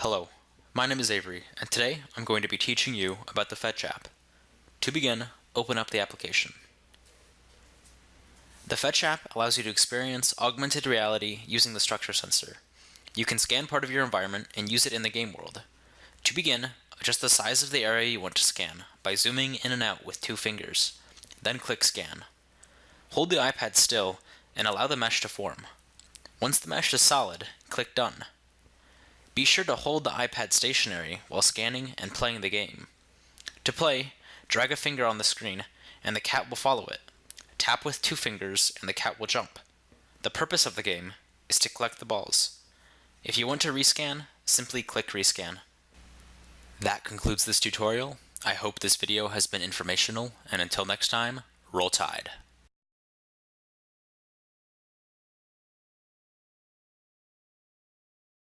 Hello, my name is Avery, and today I'm going to be teaching you about the Fetch app. To begin, open up the application. The Fetch app allows you to experience augmented reality using the structure sensor. You can scan part of your environment and use it in the game world. To begin, adjust the size of the area you want to scan by zooming in and out with two fingers. Then click Scan. Hold the iPad still and allow the mesh to form. Once the mesh is solid, click Done. Be sure to hold the iPad stationary while scanning and playing the game. To play, drag a finger on the screen and the cat will follow it. Tap with two fingers and the cat will jump. The purpose of the game is to collect the balls. If you want to rescan, simply click Rescan. That concludes this tutorial. I hope this video has been informational, and until next time, roll tide.